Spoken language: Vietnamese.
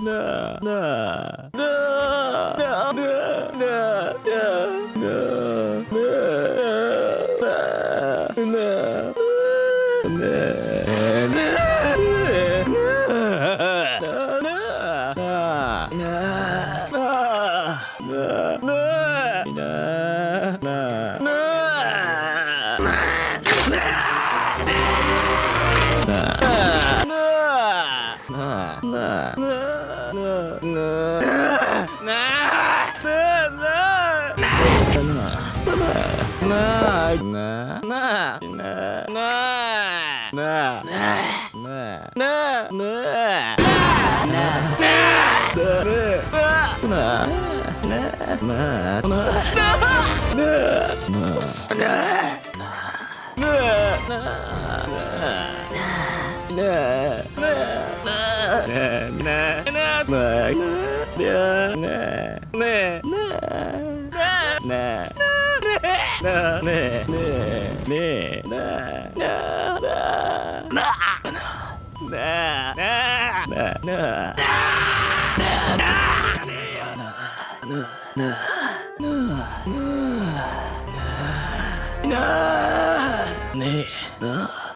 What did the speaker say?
Nah ngơ ngơ ngơ ngơ ngơ ngơ ngơ ngơ ngơ ngơ ngơ Nah nè nè nè nè nè nè nè nè nè nè nè nè